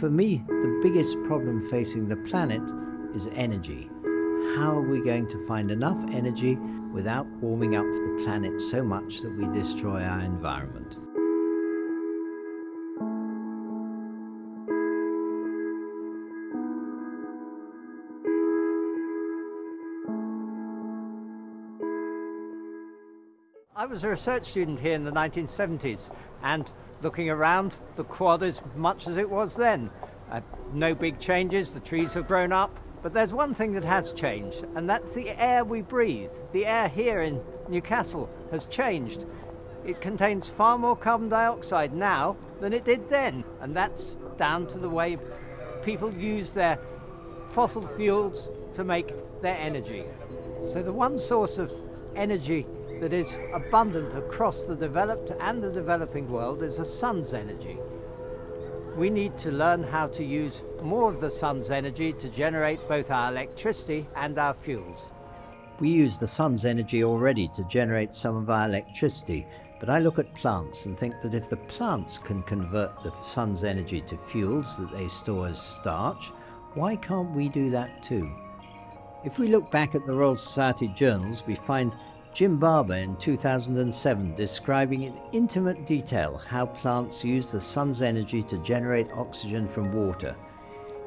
For me, the biggest problem facing the planet is energy. How are we going to find enough energy without warming up the planet so much that we destroy our environment? I was a research student here in the 1970s and looking around, the quad is much as it was then. Uh, no big changes, the trees have grown up, but there's one thing that has changed, and that's the air we breathe. The air here in Newcastle has changed. It contains far more carbon dioxide now than it did then, and that's down to the way people use their fossil fuels to make their energy. So the one source of energy that is abundant across the developed and the developing world is the sun's energy. We need to learn how to use more of the sun's energy to generate both our electricity and our fuels. We use the sun's energy already to generate some of our electricity, but I look at plants and think that if the plants can convert the sun's energy to fuels that they store as starch, why can't we do that too? If we look back at the Royal Society journals, we find Jim Barber in 2007 describing in intimate detail how plants use the sun's energy to generate oxygen from water.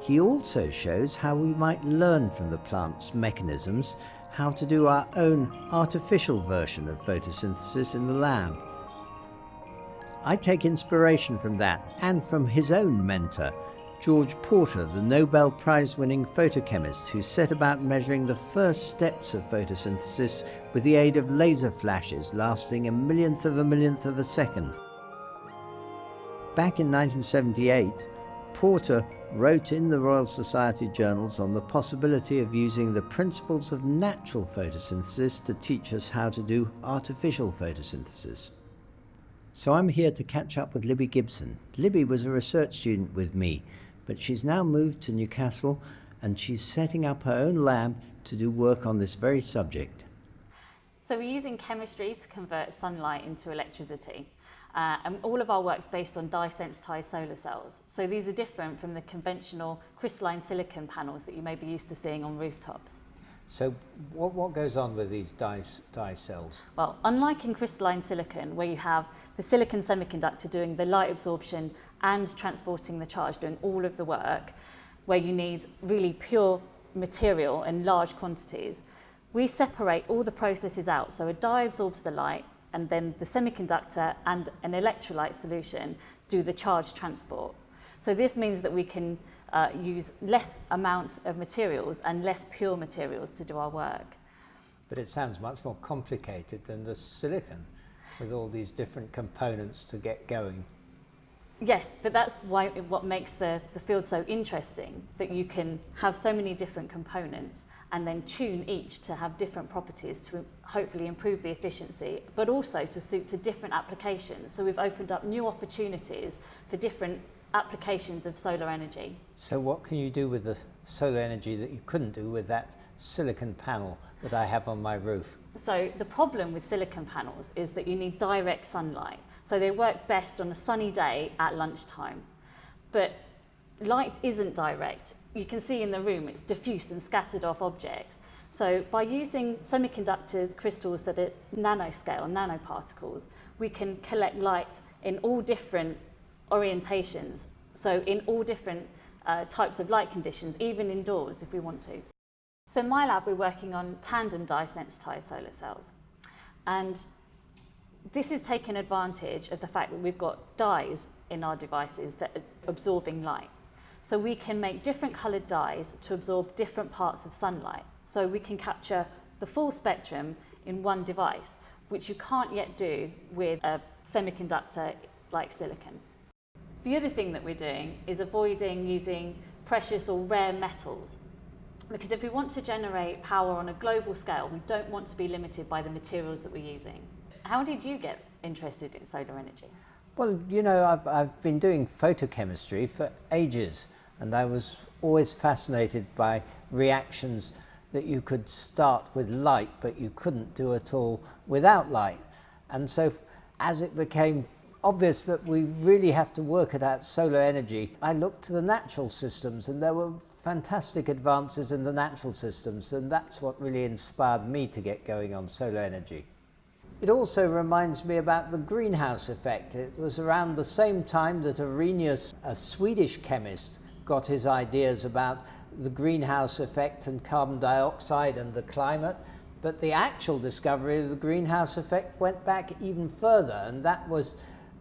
He also shows how we might learn from the plant's mechanisms how to do our own artificial version of photosynthesis in the lab. I take inspiration from that and from his own mentor, George Porter, the Nobel Prize winning photochemist who set about measuring the first steps of photosynthesis with the aid of laser flashes lasting a millionth of a millionth of a second. Back in 1978, Porter wrote in the Royal Society journals on the possibility of using the principles of natural photosynthesis to teach us how to do artificial photosynthesis. So I'm here to catch up with Libby Gibson. Libby was a research student with me but she's now moved to Newcastle and she's setting up her own lab to do work on this very subject. So we're using chemistry to convert sunlight into electricity. Uh, and all of our work is based on dye-sensitized solar cells. So these are different from the conventional crystalline silicon panels that you may be used to seeing on rooftops. So what, what goes on with these dye, dye cells? Well, unlike in crystalline silicon, where you have the silicon semiconductor doing the light absorption and transporting the charge, doing all of the work, where you need really pure material in large quantities, we separate all the processes out. So a dye absorbs the light, and then the semiconductor and an electrolyte solution do the charge transport. So this means that we can uh, use less amounts of materials and less pure materials to do our work. But it sounds much more complicated than the silicon with all these different components to get going. Yes, but that's why what makes the, the field so interesting, that you can have so many different components and then tune each to have different properties to hopefully improve the efficiency, but also to suit to different applications. So we've opened up new opportunities for different applications of solar energy. So what can you do with the solar energy that you couldn't do with that silicon panel that I have on my roof? So the problem with silicon panels is that you need direct sunlight. So they work best on a sunny day at lunchtime. But light isn't direct. You can see in the room it's diffuse and scattered off objects. So by using semiconductor crystals that are nanoscale, nanoparticles, we can collect light in all different orientations, so in all different uh, types of light conditions, even indoors if we want to. So in my lab, we're working on tandem dye-sensitized solar cells. And this is taking advantage of the fact that we've got dyes in our devices that are absorbing light. So we can make different coloured dyes to absorb different parts of sunlight. So we can capture the full spectrum in one device, which you can't yet do with a semiconductor like silicon. The other thing that we're doing is avoiding using precious or rare metals. Because if we want to generate power on a global scale, we don't want to be limited by the materials that we're using. How did you get interested in solar energy? Well, you know, I've, I've been doing photochemistry for ages, and I was always fascinated by reactions that you could start with light, but you couldn't do at all without light. And so as it became obvious that we really have to work at that solar energy, I looked to the natural systems and there were fantastic advances in the natural systems and that's what really inspired me to get going on solar energy. It also reminds me about the greenhouse effect. It was around the same time that Arrhenius, a Swedish chemist, got his ideas about the greenhouse effect and carbon dioxide and the climate. But the actual discovery of the greenhouse effect went back even further, and that was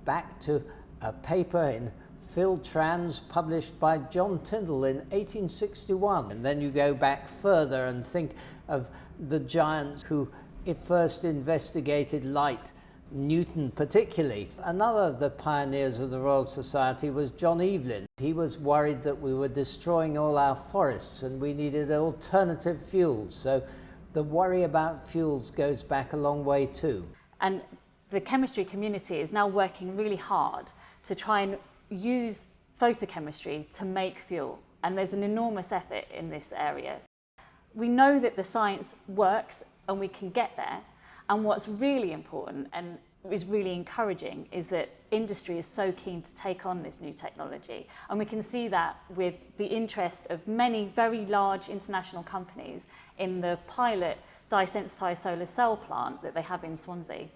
back to a paper in Phil Trans published by John Tyndall in 1861. And then you go back further and think of the giants who first investigated light, Newton particularly. Another of the pioneers of the Royal Society was John Evelyn. He was worried that we were destroying all our forests and we needed alternative fuels. So the worry about fuels goes back a long way too. And the chemistry community is now working really hard to try and use photochemistry to make fuel. And there's an enormous effort in this area. We know that the science works and we can get there. And what's really important and is really encouraging is that industry is so keen to take on this new technology. And we can see that with the interest of many very large international companies in the pilot dye-sensitized solar cell plant that they have in Swansea.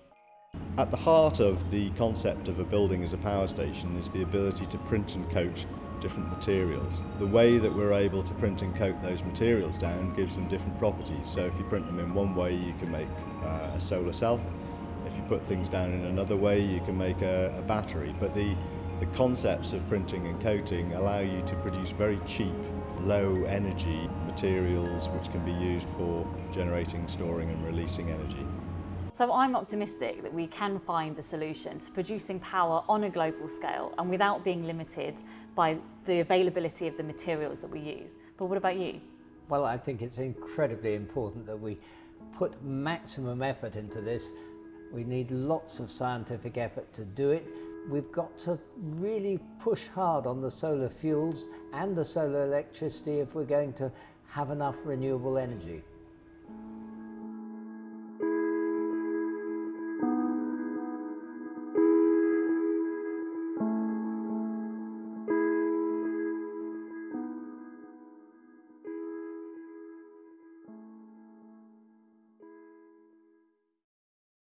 At the heart of the concept of a building as a power station is the ability to print and coat different materials. The way that we're able to print and coat those materials down gives them different properties. So if you print them in one way, you can make uh, a solar cell. If you put things down in another way, you can make a, a battery. But the, the concepts of printing and coating allow you to produce very cheap, low energy materials which can be used for generating, storing and releasing energy. So I'm optimistic that we can find a solution to producing power on a global scale and without being limited by the availability of the materials that we use. But what about you? Well, I think it's incredibly important that we put maximum effort into this. We need lots of scientific effort to do it. We've got to really push hard on the solar fuels and the solar electricity if we're going to have enough renewable energy.